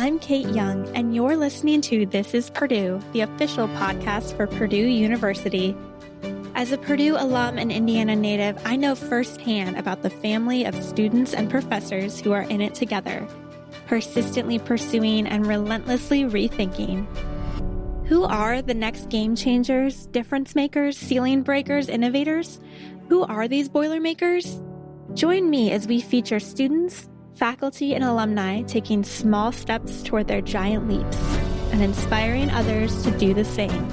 I'm Kate Young, and you're listening to This is Purdue, the official podcast for Purdue University. As a Purdue alum and Indiana native, I know firsthand about the family of students and professors who are in it together, persistently pursuing and relentlessly rethinking. Who are the next game changers, difference makers, ceiling breakers, innovators? Who are these Boilermakers? Join me as we feature students, faculty, and alumni taking small steps toward their giant leaps and inspiring others to do the same.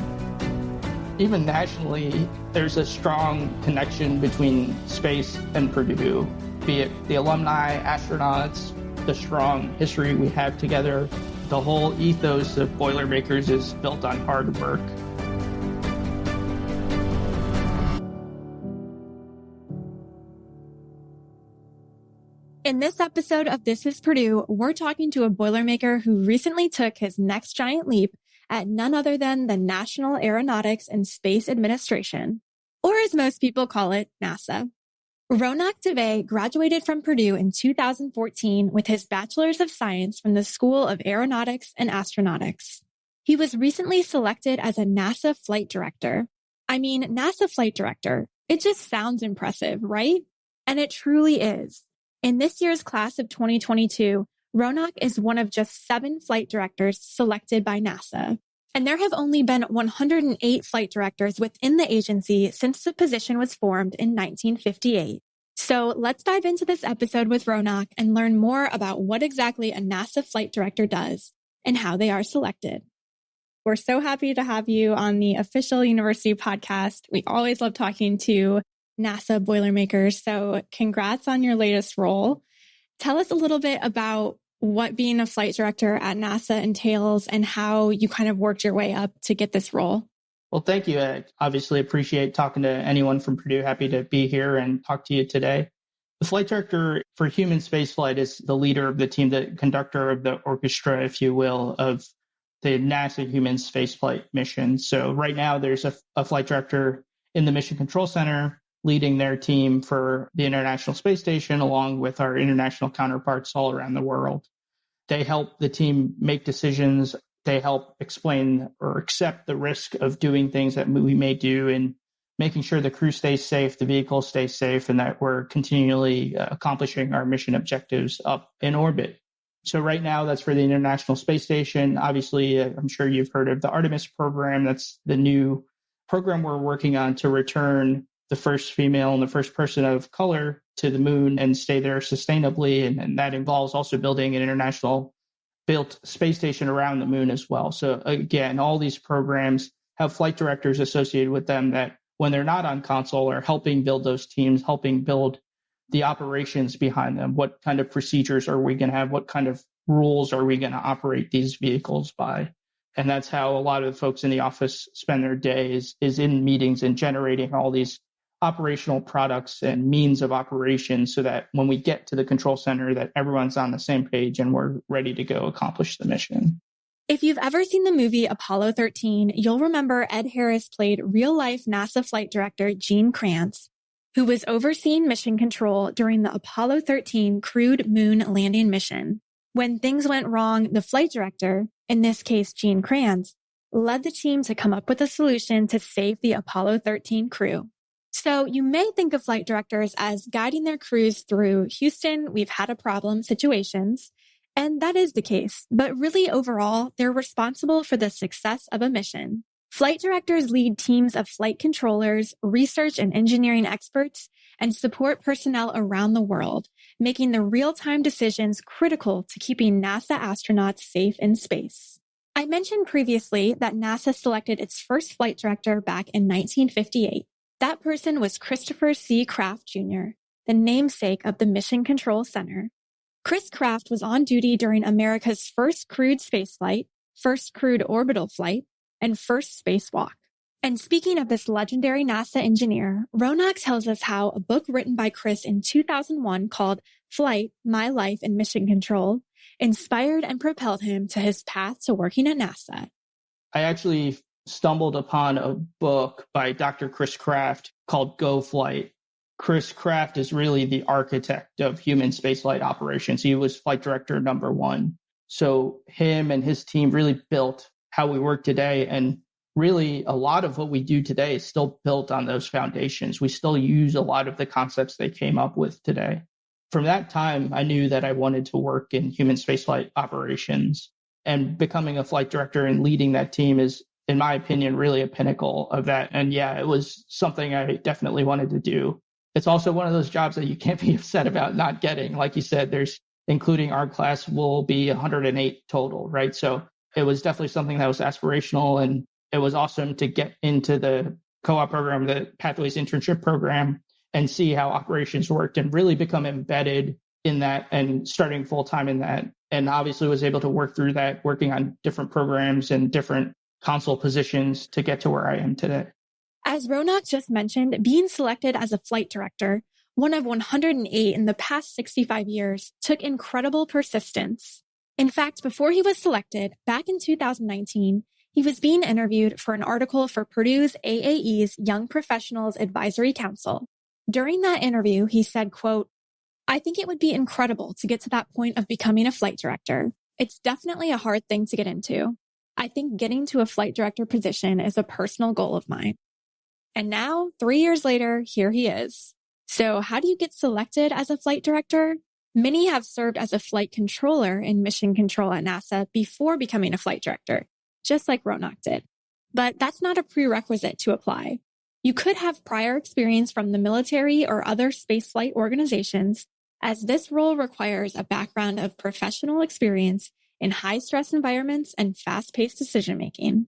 Even nationally, there's a strong connection between space and Purdue, be it the alumni, astronauts, the strong history we have together. The whole ethos of Boilermakers is built on hard work. In this episode of This is Purdue, we're talking to a Boilermaker who recently took his next giant leap at none other than the National Aeronautics and Space Administration, or as most people call it, NASA. Ronak Dave graduated from Purdue in 2014 with his Bachelor's of Science from the School of Aeronautics and Astronautics. He was recently selected as a NASA flight director. I mean, NASA flight director. It just sounds impressive, right? And it truly is. In this year's class of 2022, Ronak is one of just seven flight directors selected by NASA. And there have only been 108 flight directors within the agency since the position was formed in 1958. So let's dive into this episode with Ronak and learn more about what exactly a NASA flight director does and how they are selected. We're so happy to have you on the official university podcast. We always love talking to NASA Boilermakers. So, congrats on your latest role. Tell us a little bit about what being a flight director at NASA entails and how you kind of worked your way up to get this role. Well, thank you. I obviously appreciate talking to anyone from Purdue. Happy to be here and talk to you today. The flight director for human spaceflight is the leader of the team, the conductor of the orchestra, if you will, of the NASA human spaceflight mission. So right now there's a, a flight director in the Mission Control Center leading their team for the International Space Station, along with our international counterparts all around the world. They help the team make decisions. They help explain or accept the risk of doing things that we may do and making sure the crew stays safe, the vehicle stays safe, and that we're continually uh, accomplishing our mission objectives up in orbit. So right now, that's for the International Space Station. Obviously, uh, I'm sure you've heard of the Artemis program. That's the new program we're working on to return the first female and the first person of color to the moon and stay there sustainably. And, and that involves also building an international built space station around the moon as well. So again, all these programs have flight directors associated with them that when they're not on console are helping build those teams, helping build the operations behind them. What kind of procedures are we going to have? What kind of rules are we going to operate these vehicles by? And that's how a lot of the folks in the office spend their days is in meetings and generating all these operational products and means of operation so that when we get to the control center that everyone's on the same page and we're ready to go accomplish the mission. If you've ever seen the movie Apollo 13, you'll remember Ed Harris played real life NASA flight director Gene Kranz, who was overseeing mission control during the Apollo 13 crewed moon landing mission. When things went wrong, the flight director, in this case Gene Kranz, led the team to come up with a solution to save the Apollo 13 crew. So you may think of flight directors as guiding their crews through Houston, we've had a problem situations. And that is the case. But really overall, they're responsible for the success of a mission. Flight directors lead teams of flight controllers, research and engineering experts, and support personnel around the world, making the real-time decisions critical to keeping NASA astronauts safe in space. I mentioned previously that NASA selected its first flight director back in 1958. That person was Christopher C. Kraft Jr., the namesake of the Mission Control Center. Chris Kraft was on duty during America's first crewed spaceflight, first crewed orbital flight, and first spacewalk. And speaking of this legendary NASA engineer, Ronak tells us how a book written by Chris in 2001 called Flight, My Life in Mission Control inspired and propelled him to his path to working at NASA. I actually stumbled upon a book by Dr. Chris Kraft called Go Flight. Chris Kraft is really the architect of human spaceflight operations. He was flight director number one. So him and his team really built how we work today. And really a lot of what we do today is still built on those foundations. We still use a lot of the concepts they came up with today. From that time, I knew that I wanted to work in human spaceflight operations and becoming a flight director and leading that team is in my opinion really a pinnacle of that. And yeah it was something i definitely wanted to do. It's also one of those jobs that you can't be upset about not getting. Like you said there's including our class will be 108 total right? So it was definitely something that was aspirational and it was awesome to get into the co-op program, the Pathways internship program, and see how operations worked and really become embedded in that and starting full time in that. And obviously was able to work through that, working on different programs and different console positions to get to where I am today. As Ronak just mentioned, being selected as a flight director, one of 108 in the past 65 years, took incredible persistence. In fact, before he was selected, back in 2019, he was being interviewed for an article for Purdue's AAE's Young Professionals Advisory Council. During that interview, he said, quote, I think it would be incredible to get to that point of becoming a flight director. It's definitely a hard thing to get into. I think getting to a flight director position is a personal goal of mine. And now, three years later, here he is. So how do you get selected as a flight director? Many have served as a flight controller in mission control at NASA before becoming a flight director just like Ronak did. But that's not a prerequisite to apply. You could have prior experience from the military or other spaceflight organizations, as this role requires a background of professional experience in high stress environments and fast paced decision making.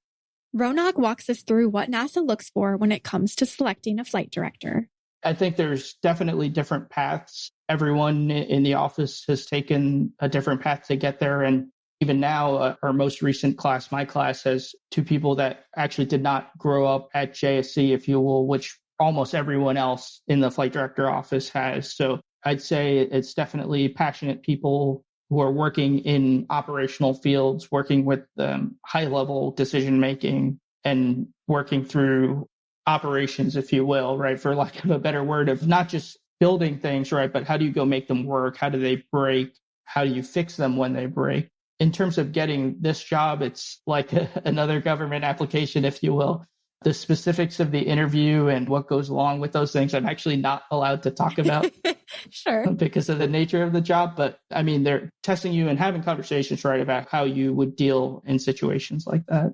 Ronak walks us through what NASA looks for when it comes to selecting a flight director. I think there's definitely different paths. Everyone in the office has taken a different path to get there. And even now, uh, our most recent class, my class, has two people that actually did not grow up at JSC, if you will, which almost everyone else in the flight director office has. So I'd say it's definitely passionate people who are working in operational fields, working with um, high level decision making and working through operations, if you will, right? For lack of a better word, of not just building things, right? But how do you go make them work? How do they break? How do you fix them when they break? in terms of getting this job, it's like a, another government application, if you will. The specifics of the interview and what goes along with those things, I'm actually not allowed to talk about. sure. Because of the nature of the job. But I mean, they're testing you and having conversations, right, about how you would deal in situations like that.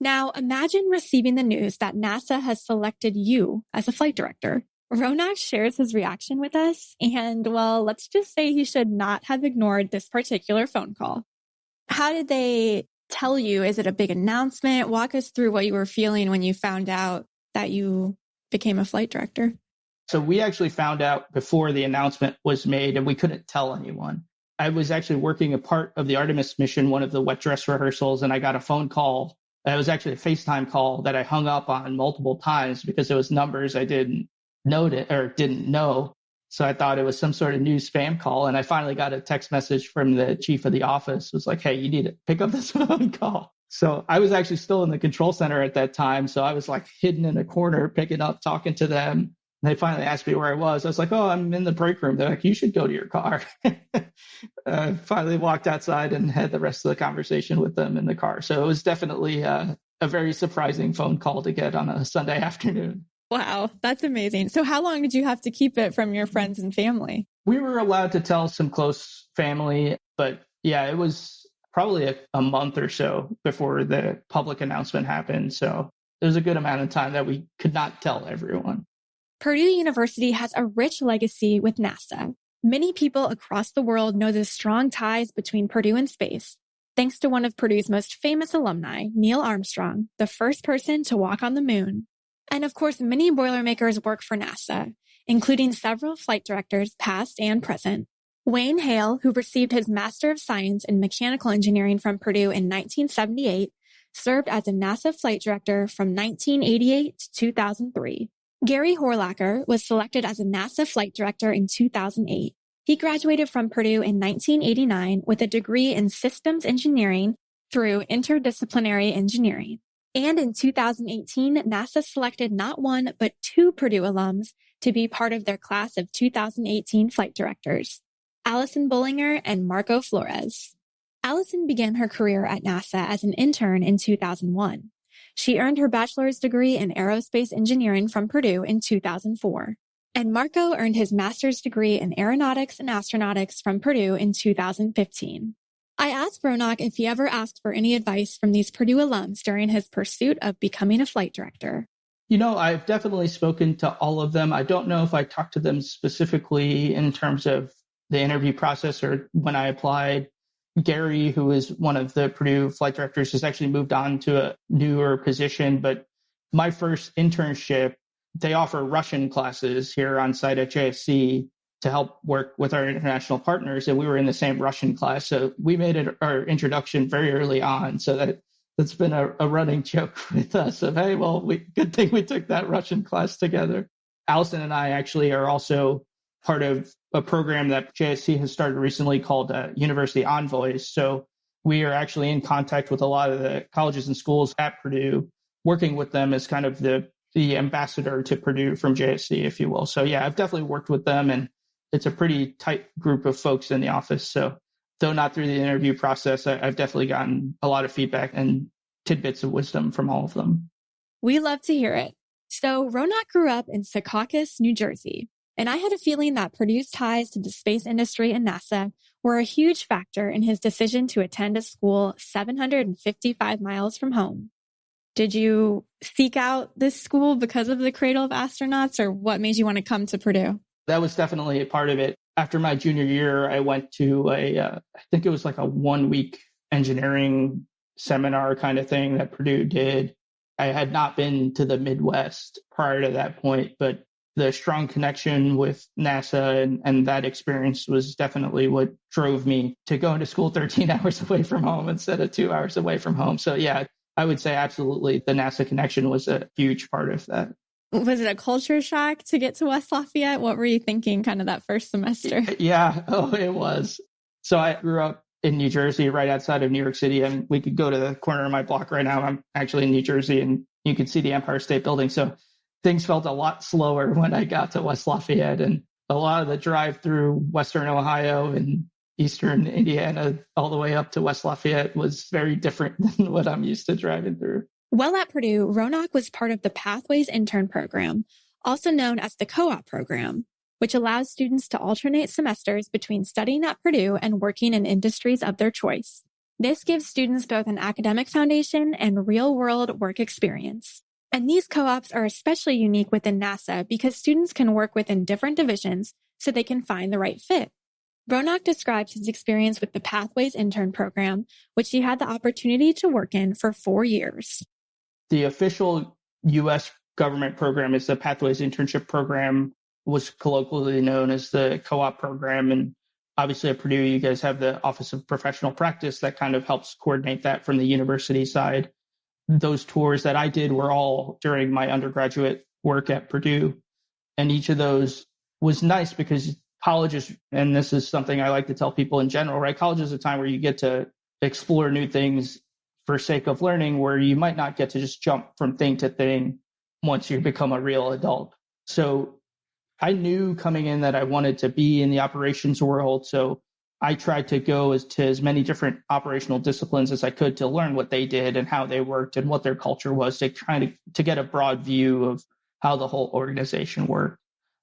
Now, imagine receiving the news that NASA has selected you as a flight director. Ronak shares his reaction with us, and well, let's just say he should not have ignored this particular phone call. How did they tell you? Is it a big announcement? Walk us through what you were feeling when you found out that you became a flight director. So we actually found out before the announcement was made and we couldn't tell anyone. I was actually working a part of the Artemis mission, one of the wet dress rehearsals, and I got a phone call. It was actually a FaceTime call that I hung up on multiple times because it was numbers I didn't know it or didn't know. So I thought it was some sort of new spam call. And I finally got a text message from the chief of the office. It was like, hey, you need to pick up this phone call. So I was actually still in the control center at that time. So I was like hidden in a corner, picking up, talking to them. They finally asked me where I was. I was like, oh, I'm in the break room. They're like, you should go to your car. I finally walked outside and had the rest of the conversation with them in the car. So it was definitely uh, a very surprising phone call to get on a Sunday afternoon. Wow, that's amazing. So, how long did you have to keep it from your friends and family? We were allowed to tell some close family, but yeah, it was probably a, a month or so before the public announcement happened. So, there was a good amount of time that we could not tell everyone. Purdue University has a rich legacy with NASA. Many people across the world know the strong ties between Purdue and space, thanks to one of Purdue's most famous alumni, Neil Armstrong, the first person to walk on the moon. And of course, many Boilermakers work for NASA, including several flight directors, past and present. Wayne Hale, who received his Master of Science in Mechanical Engineering from Purdue in 1978, served as a NASA flight director from 1988 to 2003. Gary Horlacher was selected as a NASA flight director in 2008. He graduated from Purdue in 1989 with a degree in systems engineering through interdisciplinary engineering. And in 2018, NASA selected not one, but two Purdue alums to be part of their class of 2018 flight directors, Allison Bullinger and Marco Flores. Allison began her career at NASA as an intern in 2001. She earned her bachelor's degree in aerospace engineering from Purdue in 2004. And Marco earned his master's degree in aeronautics and astronautics from Purdue in 2015. I asked Ronak if he ever asked for any advice from these Purdue alums during his pursuit of becoming a flight director. You know, I've definitely spoken to all of them. I don't know if I talked to them specifically in terms of the interview process or when I applied. Gary, who is one of the Purdue flight directors, has actually moved on to a newer position. But my first internship, they offer Russian classes here on site at JSC to help work with our international partners. And we were in the same Russian class. So we made it our introduction very early on. So that that's been a, a running joke with us of, hey, well, we, good thing we took that Russian class together. Allison and I actually are also part of a program that JSC has started recently called uh, University Envoys. So we are actually in contact with a lot of the colleges and schools at Purdue, working with them as kind of the the ambassador to Purdue from JSC, if you will. So yeah, I've definitely worked with them, and it's a pretty tight group of folks in the office. So though not through the interview process, I, I've definitely gotten a lot of feedback and tidbits of wisdom from all of them. We love to hear it. So Ronak grew up in Secaucus, New Jersey, and I had a feeling that Purdue's ties to the space industry and NASA were a huge factor in his decision to attend a school 755 miles from home. Did you seek out this school because of the Cradle of Astronauts, or what made you want to come to Purdue? That was definitely a part of it. After my junior year, I went to a, uh, I think it was like a one week engineering seminar kind of thing that Purdue did. I had not been to the Midwest prior to that point, but the strong connection with NASA and, and that experience was definitely what drove me to go into school 13 hours away from home instead of two hours away from home. So, yeah, I would say absolutely the NASA connection was a huge part of that. Was it a culture shock to get to West Lafayette? What were you thinking kind of that first semester? Yeah, oh, it was. So I grew up in New Jersey, right outside of New York City, and we could go to the corner of my block right now. I'm actually in New Jersey, and you can see the Empire State Building. So things felt a lot slower when I got to West Lafayette, and a lot of the drive through Western Ohio and Eastern Indiana all the way up to West Lafayette was very different than what I'm used to driving through. While at Purdue, Ronak was part of the Pathways Intern Program, also known as the Co op program, which allows students to alternate semesters between studying at Purdue and working in industries of their choice. This gives students both an academic foundation and real world work experience. And these co-ops are especially unique within NASA because students can work within different divisions so they can find the right fit. Ronak describes his experience with the Pathways intern program, which he had the opportunity to work in for four years. The official U.S. government program is the Pathways internship program, was colloquially known as the co-op program. And obviously at Purdue, you guys have the Office of Professional Practice that kind of helps coordinate that from the university side those tours that I did were all during my undergraduate work at Purdue. And each of those was nice because college is, and this is something I like to tell people in general, right? College is a time where you get to explore new things for sake of learning, where you might not get to just jump from thing to thing once you become a real adult. So I knew coming in that I wanted to be in the operations world. So I tried to go as to as many different operational disciplines as I could to learn what they did and how they worked and what their culture was to try to, to get a broad view of how the whole organization worked.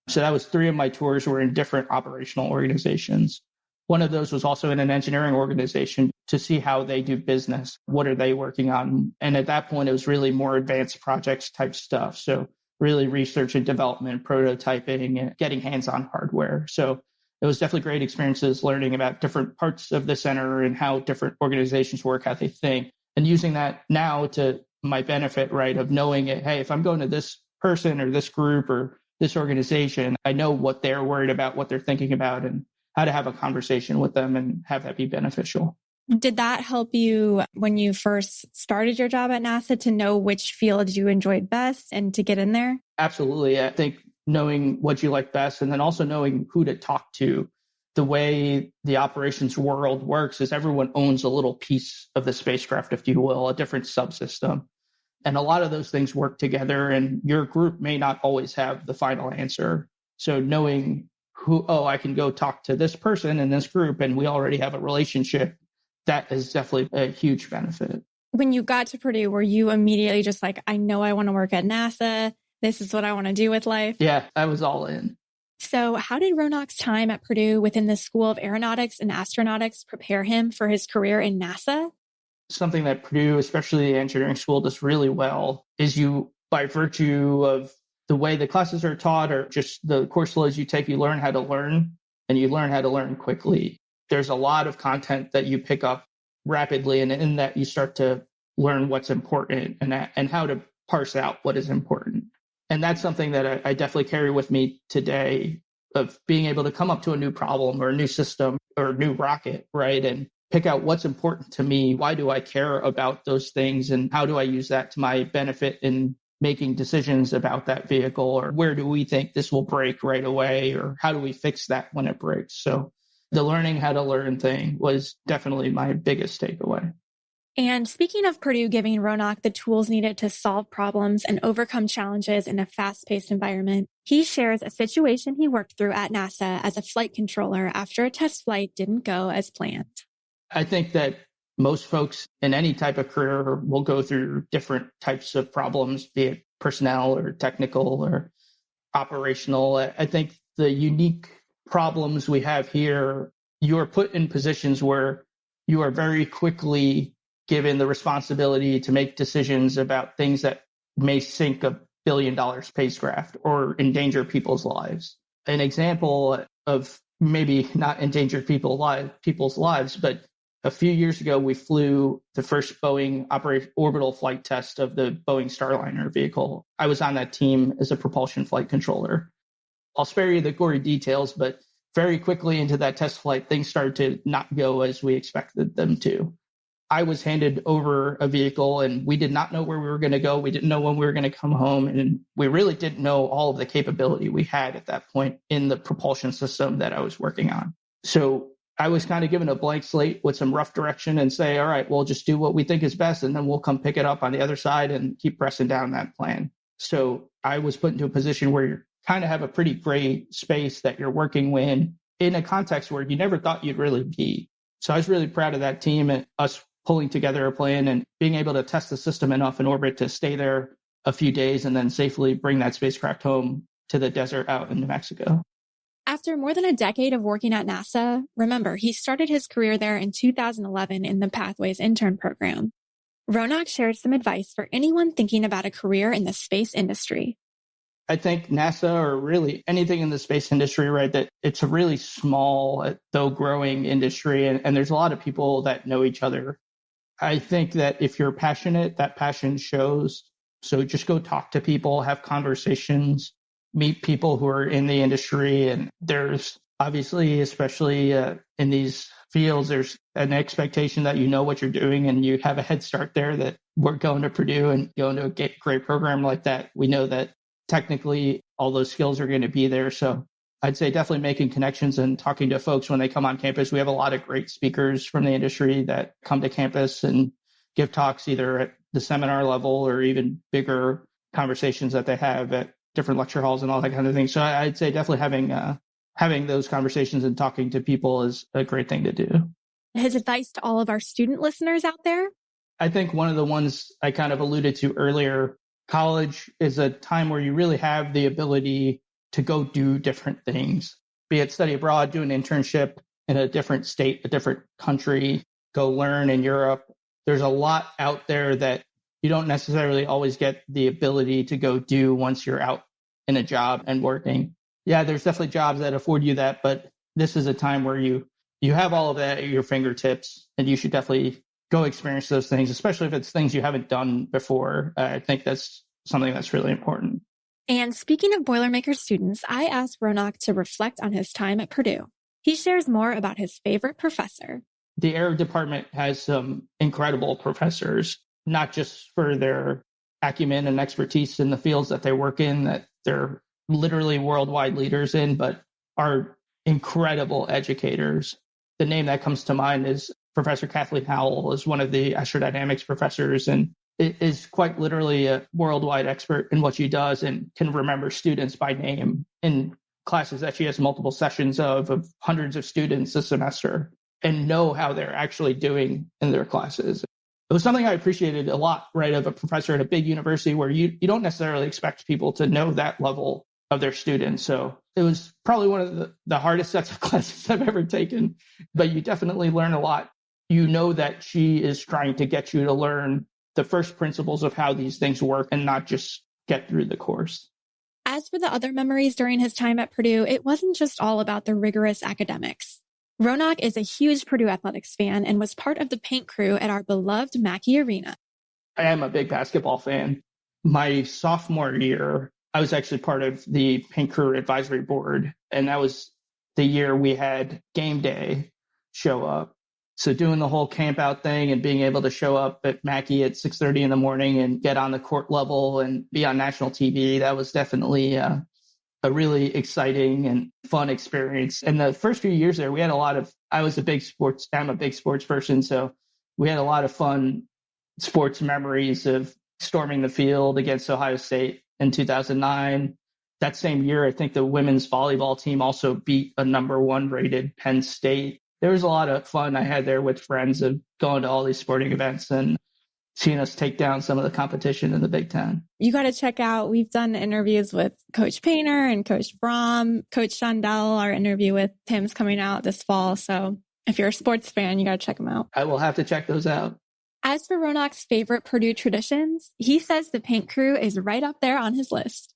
So that was three of my tours were in different operational organizations. One of those was also in an engineering organization to see how they do business. What are they working on? And at that point, it was really more advanced projects type stuff. So really research and development, prototyping, and getting hands on hardware. So it was definitely great experiences learning about different parts of the center and how different organizations work, how they think, and using that now to my benefit, right? Of knowing it, hey, if I'm going to this person or this group or this organization, I know what they're worried about, what they're thinking about, and how to have a conversation with them and have that be beneficial. Did that help you when you first started your job at NASA to know which field you enjoyed best and to get in there? Absolutely. I think knowing what you like best and then also knowing who to talk to. The way the operations world works is everyone owns a little piece of the spacecraft, if you will, a different subsystem. And a lot of those things work together, and your group may not always have the final answer. So, knowing who, oh, I can go talk to this person in this group, and we already have a relationship, that is definitely a huge benefit. When you got to Purdue, were you immediately just like, I know I want to work at NASA? This is what I want to do with life? Yeah, I was all in. So, how did Ronak's time at Purdue within the School of Aeronautics and Astronautics prepare him for his career in NASA? Something that Purdue, especially the engineering school, does really well is you, by virtue of the way the classes are taught or just the course loads you take, you learn how to learn and you learn how to learn quickly. There's a lot of content that you pick up rapidly, and in that you start to learn what's important and, and how to parse out what is important. And that's something that I, I definitely carry with me today of being able to come up to a new problem or a new system or a new rocket, right? And pick out what's important to me. Why do I care about those things? And how do I use that to my benefit in making decisions about that vehicle? Or where do we think this will break right away? Or how do we fix that when it breaks? So the learning how to learn thing was definitely my biggest takeaway. And speaking of Purdue giving Ronak the tools needed to solve problems and overcome challenges in a fast paced environment, he shares a situation he worked through at NASA as a flight controller after a test flight didn't go as planned. I think that most folks in any type of career will go through different types of problems, be it personnel or technical or operational. I think the unique problems we have here, you are put in positions where you are very quickly given the responsibility to make decisions about things that may sink a billion dollar spacecraft or endanger people's lives. An example of maybe not endanger people live, people's lives, but a few years ago, we flew the first Boeing orbital flight test of the Boeing Starliner vehicle. I was on that team as a propulsion flight controller. I'll spare you the gory details, but very quickly into that test flight, things started to not go as we expected them to. I was handed over a vehicle and we did not know where we were going to go. We didn't know when we were going to come home. And we really didn't know all of the capability we had at that point in the propulsion system that I was working on. So I was kind of given a blank slate with some rough direction and say, all right, we'll just do what we think is best. And then we'll come pick it up on the other side and keep pressing down that plan. So I was put into a position where you kind of have a pretty gray space that you're working in in a context where you never thought you'd really be. So I was really proud of that team and us pulling together a plan and being able to test the system enough in orbit to stay there a few days and then safely bring that spacecraft home to the desert out in New Mexico. After more than a decade of working at NASA, remember, he started his career there in 2011 in the Pathways intern program. Ronak shared some advice for anyone thinking about a career in the space industry. I think NASA or really anything in the space industry, right, that it's a really small, though growing industry. And, and there's a lot of people that know each other. I think that if you're passionate, that passion shows. So just go talk to people, have conversations, meet people who are in the industry. And there's obviously, especially uh, in these fields, there's an expectation that you know what you're doing and you have a head start there that we're going to Purdue and going to a great program like that. We know that technically all those skills are going to be there. So I'd say definitely making connections and talking to folks when they come on campus. We have a lot of great speakers from the industry that come to campus and give talks either at the seminar level or even bigger conversations that they have at different lecture halls and all that kind of thing. So I'd say definitely having uh, having those conversations and talking to people is a great thing to do. His advice to all of our student listeners out there? I think one of the ones I kind of alluded to earlier, college is a time where you really have the ability to go do different things, be it study abroad, do an internship in a different state, a different country, go learn in Europe. There's a lot out there that you don't necessarily always get the ability to go do once you're out in a job and working. Yeah, there's definitely jobs that afford you that, but this is a time where you you have all of that at your fingertips and you should definitely go experience those things, especially if it's things you haven't done before. I think that's something that's really important. And speaking of Boilermaker students, I asked Ronak to reflect on his time at Purdue. He shares more about his favorite professor. The air department has some incredible professors, not just for their acumen and expertise in the fields that they work in, that they're literally worldwide leaders in, but are incredible educators. The name that comes to mind is Professor Kathleen Howell is one of the astrodynamics professors, and is quite literally a worldwide expert in what she does and can remember students by name in classes that she has multiple sessions of of hundreds of students a semester and know how they're actually doing in their classes. It was something I appreciated a lot, right, of a professor at a big university where you, you don't necessarily expect people to know that level of their students. So it was probably one of the, the hardest sets of classes I've ever taken, but you definitely learn a lot. You know that she is trying to get you to learn the first principles of how these things work and not just get through the course. As for the other memories during his time at Purdue, it wasn't just all about the rigorous academics. Ronak is a huge Purdue athletics fan and was part of the paint crew at our beloved Mackey Arena. I am a big basketball fan. My sophomore year, I was actually part of the paint crew advisory board, and that was the year we had game day show up. So doing the whole camp out thing and being able to show up at Mackey at 6:30 in the morning and get on the court level and be on national TV, that was definitely uh, a really exciting and fun experience. And the first few years there, we had a lot of. I was a big sports. I'm a big sports person, so we had a lot of fun sports memories of storming the field against Ohio State in 2009. That same year, I think the women's volleyball team also beat a number one rated Penn State there was a lot of fun I had there with friends of going to all these sporting events and seeing us take down some of the competition in the Big Ten. You got to check out, we've done interviews with Coach Painter and Coach Brohm, Coach Shondell. Our interview with Tim's coming out this fall. So if you're a sports fan, you got to check them out. I will have to check those out. As for Ronak's favorite Purdue traditions, he says the paint crew is right up there on his list.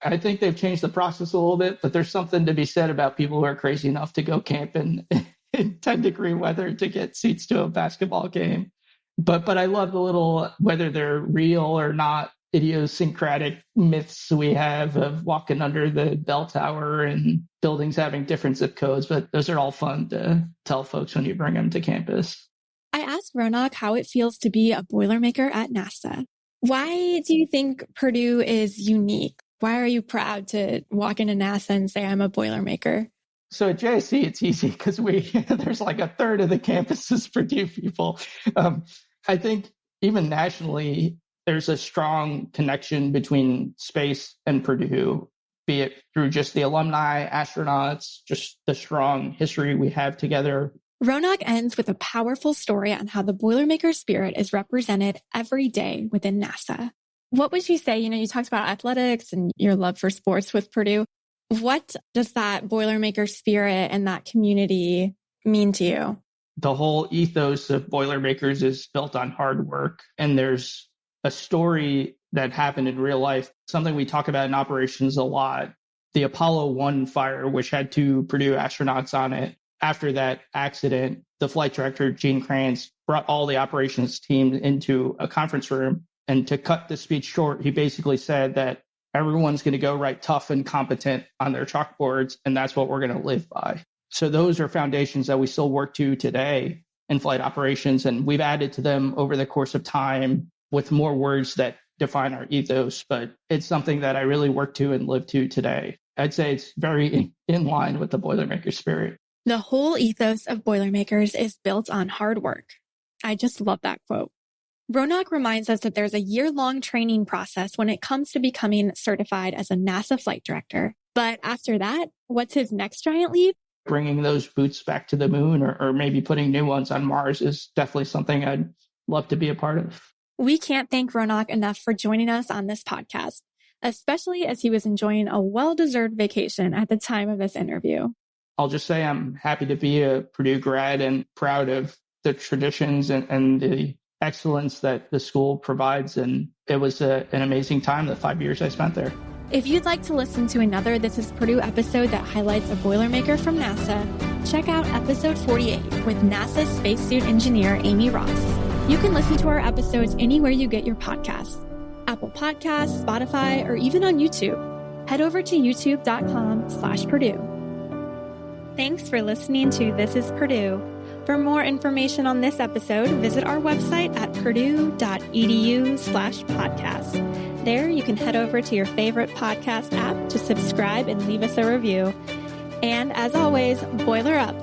I think they've changed the process a little bit, but there's something to be said about people who are crazy enough to go camping in 10 degree weather to get seats to a basketball game. But but I love the little whether they're real or not idiosyncratic myths we have of walking under the bell tower and buildings having different zip codes. But those are all fun to tell folks when you bring them to campus. I asked Ronak how it feels to be a Boilermaker at NASA. Why do you think Purdue is unique? Why are you proud to walk into NASA and say, I'm a Boilermaker? So at JSC, it's easy because we there's like a third of the campus is Purdue people. Um, I think even nationally, there's a strong connection between space and Purdue, be it through just the alumni, astronauts, just the strong history we have together. Ronak ends with a powerful story on how the Boilermaker spirit is represented every day within NASA. What would you say? You know, you talked about athletics and your love for sports with Purdue. What does that Boilermaker spirit and that community mean to you? The whole ethos of Boilermakers is built on hard work. And there's a story that happened in real life, something we talk about in operations a lot. The Apollo 1 fire, which had two Purdue astronauts on it. After that accident, the flight director, Gene Kranz, brought all the operations team into a conference room. And to cut the speech short, he basically said that everyone's going to go write tough and competent on their chalkboards, and that's what we're going to live by. So those are foundations that we still work to today in flight operations, and we've added to them over the course of time with more words that define our ethos. But it's something that I really work to and live to today. I'd say it's very in line with the Boilermaker spirit. The whole ethos of Boilermakers is built on hard work. I just love that quote. Ronak reminds us that there's a year long training process when it comes to becoming certified as a NASA flight director. But after that, what's his next giant leap? Bringing those boots back to the moon or, or maybe putting new ones on Mars is definitely something I'd love to be a part of. We can't thank Ronak enough for joining us on this podcast, especially as he was enjoying a well deserved vacation at the time of this interview. I'll just say I'm happy to be a Purdue grad and proud of the traditions and, and the excellence that the school provides. And it was a, an amazing time, the five years I spent there. If you'd like to listen to another This is Purdue episode that highlights a Boilermaker from NASA, check out episode 48 with NASA spacesuit engineer Amy Ross. You can listen to our episodes anywhere you get your podcasts Apple Podcasts, Spotify, or even on YouTube. Head over to youtube.com slash Purdue. Thanks for listening to This is Purdue. For more information on this episode, visit our website at purdue.edu slash podcast. There you can head over to your favorite podcast app to subscribe and leave us a review. And as always, boiler up.